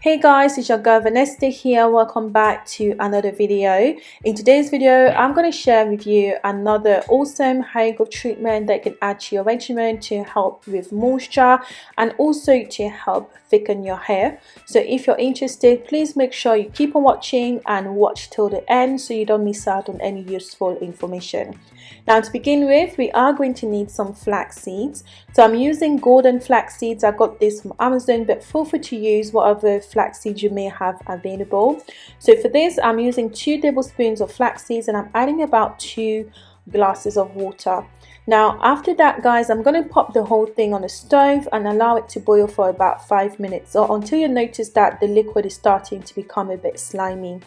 Hey guys, it's your girl Vanessa here. Welcome back to another video. In today's video, I'm going to share with you another awesome hair growth treatment that can add to your regimen to help with moisture and also to help thicken your hair. So if you're interested, please make sure you keep on watching and watch till the end so you don't miss out on any useful information. Now to begin with, we are going to need some flax seeds. So I'm using golden flax seeds. I got this from Amazon, but feel free to use whatever flax seeds you may have available. So for this, I'm using two tablespoons of flax seeds and I'm adding about two glasses of water. Now after that guys, I'm going to pop the whole thing on the stove and allow it to boil for about 5 minutes or until you notice that the liquid is starting to become a bit slimy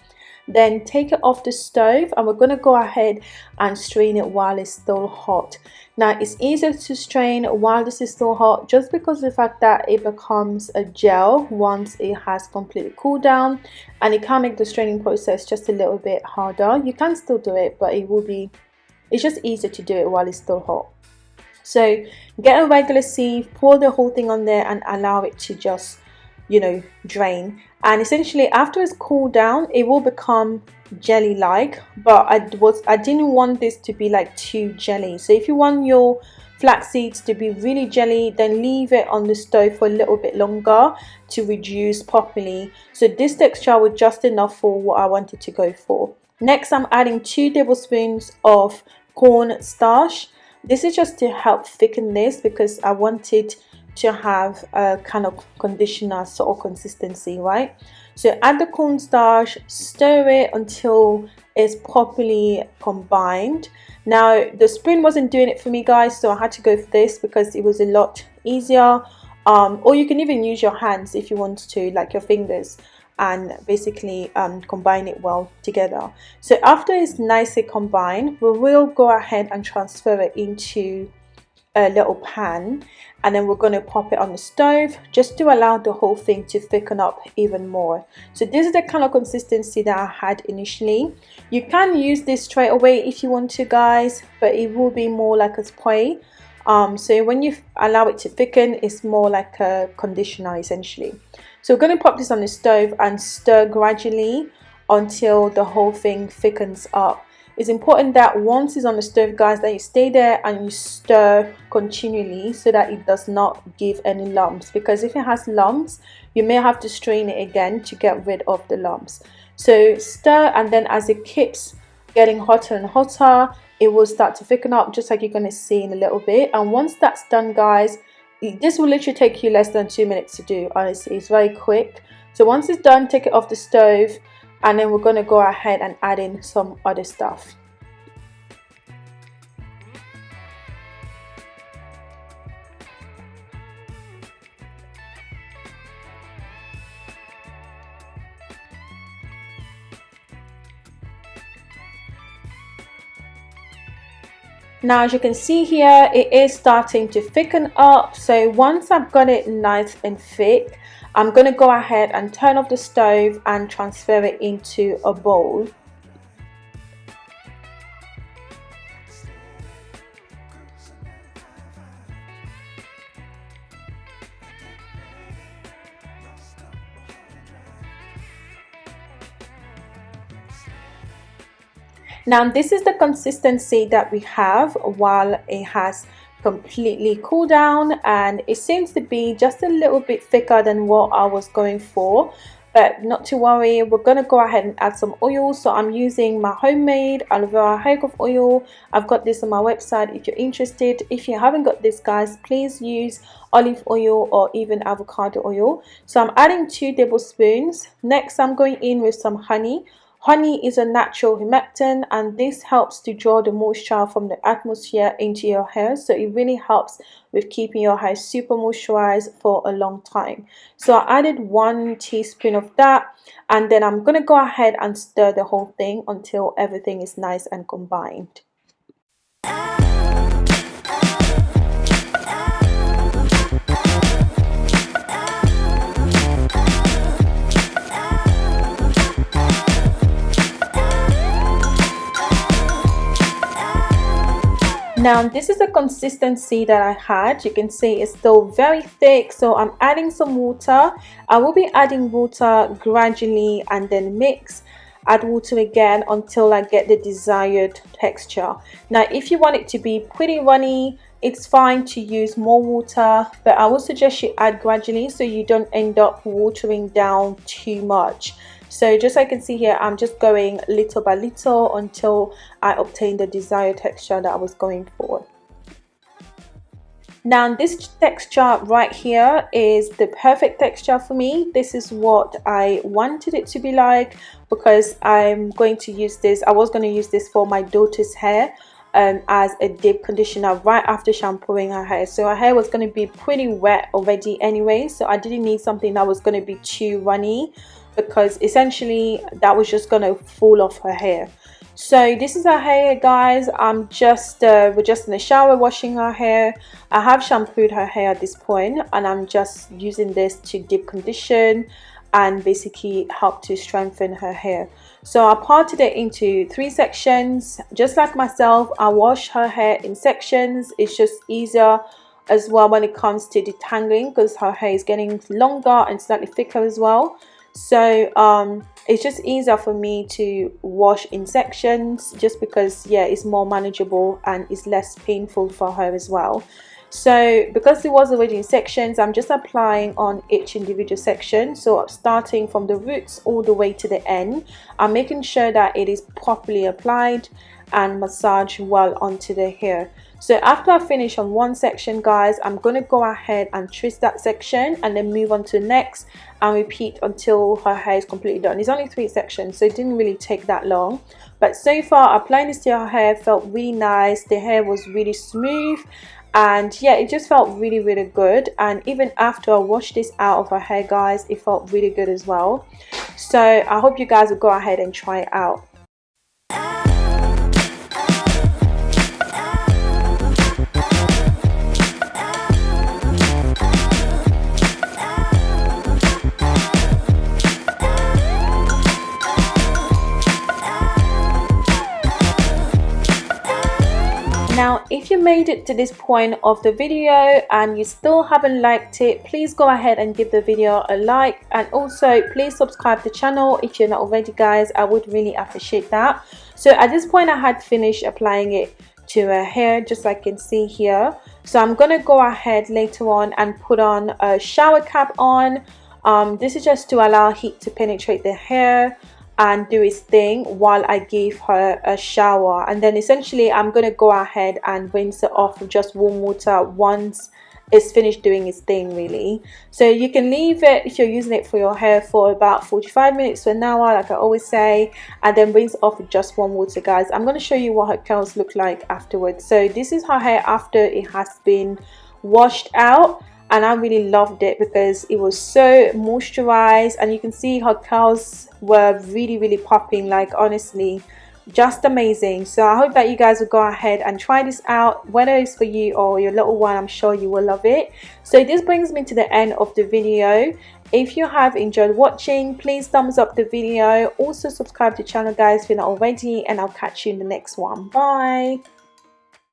then take it off the stove and we're going to go ahead and strain it while it's still hot. Now it's easier to strain while this is still hot just because the fact that it becomes a gel once it has completely cooled down and it can make the straining process just a little bit harder. You can still do it but it will be it's just easier to do it while it's still hot. So get a regular sieve pour the whole thing on there and allow it to just you know drain. And essentially after it's cooled down it will become jelly like but I was I didn't want this to be like too jelly. So if you want your flax seeds to be really jelly then leave it on the stove for a little bit longer to reduce properly. So this texture was just enough for what I wanted to go for. Next I'm adding two tablespoons of corn starch this is just to help thicken this because I wanted to have a kind of conditioner sort of consistency right? So add the cornstarch stir it until it's properly combined. Now the spoon wasn't doing it for me guys so I had to go for this because it was a lot easier. Um, or you can even use your hands if you want to like your fingers and basically um, combine it well together. So after it's nicely combined we will go ahead and transfer it into a little pan and then we're going to pop it on the stove just to allow the whole thing to thicken up even more. So this is the kind of consistency that I had initially. You can use this straight away if you want to guys but it will be more like a spray. Um, so when you allow it to thicken it's more like a conditioner essentially. So we're going to pop this on the stove and stir gradually until the whole thing thickens up it's important that once it's on the stove guys that you stay there and you stir continually so that it does not give any lumps. Because if it has lumps you may have to strain it again to get rid of the lumps. So stir and then as it keeps getting hotter and hotter it will start to thicken up just like you're going to see in a little bit. And once that's done guys this will literally take you less than two minutes to do honestly. It's very quick. So once it's done take it off the stove and then we're going to go ahead and add in some other stuff. Now as you can see here it is starting to thicken up. So once I've got it nice and thick I'm going to go ahead and turn off the stove and transfer it into a bowl. Now this is the consistency that we have while it has completely cool down and it seems to be just a little bit thicker than what I was going for. But not to worry we're gonna go ahead and add some oil. So I'm using my homemade aloe vera oil. I've got this on my website if you're interested. If you haven't got this guys please use olive oil or even avocado oil. So I'm adding two tablespoons. Next I'm going in with some honey Honey is a natural humectant and this helps to draw the moisture from the atmosphere into your hair so it really helps with keeping your hair super moisturized for a long time. So I added one teaspoon of that and then I'm going to go ahead and stir the whole thing until everything is nice and combined. Now this is the consistency that I had. You can see it's still very thick so I'm adding some water. I will be adding water gradually and then mix add water again until I get the desired texture. Now if you want it to be pretty runny it's fine to use more water but I would suggest you add gradually so you don't end up watering down too much so just like you can see here I'm just going little by little until I obtain the desired texture that I was going for. Now this texture right here is the perfect texture for me. This is what I wanted it to be like because I'm going to use this I was going to use this for my daughter's hair um, as a deep conditioner right after shampooing her hair. So her hair was going to be pretty wet already anyway so I didn't need something that was going to be too runny because essentially that was just gonna fall off her hair. So this is her hair guys. I'm just uh, we're just in the shower washing her hair. I have shampooed her hair at this point and i'm just using this to deep condition and basically help to strengthen her hair. So i parted it into three sections. Just like myself i wash her hair in sections. It's just easier as well when it comes to detangling because her hair is getting longer and slightly thicker as well so um it's just easier for me to wash in sections just because yeah it's more manageable and it's less painful for her as well. So because it was already in sections i'm just applying on each individual section. So I'm starting from the roots all the way to the end i'm making sure that it is properly applied and massage well onto the hair so after I finish on one section guys I'm going to go ahead and twist that section and then move on to next and repeat until her hair is completely done. It's only three sections so it didn't really take that long. But so far applying this to her hair felt really nice. The hair was really smooth and yeah it just felt really really good. And even after I washed this out of her hair guys it felt really good as well. So I hope you guys will go ahead and try it out if you made it to this point of the video and you still haven't liked it please go ahead and give the video a like. And also please subscribe to the channel if you're not already guys. I would really appreciate that. So at this point i had finished applying it to her hair just like you can see here. So i'm gonna go ahead later on and put on a shower cap on. Um, this is just to allow heat to penetrate the hair and do his thing while I give her a shower. And then essentially I'm gonna go ahead and rinse it off with just warm water once it's finished doing its thing really. So you can leave it if you're using it for your hair for about 45 minutes to an hour like I always say and then rinse off with just warm water guys. I'm going to show you what her curls look like afterwards. So this is her hair after it has been washed out and I really loved it because it was so moisturized and you can see her curls were really really popping like honestly just amazing. So I hope that you guys will go ahead and try this out whether it's for you or your little one I'm sure you will love it. So this brings me to the end of the video. If you have enjoyed watching please thumbs up the video. Also subscribe to the channel guys if you're not already and I'll catch you in the next one. Bye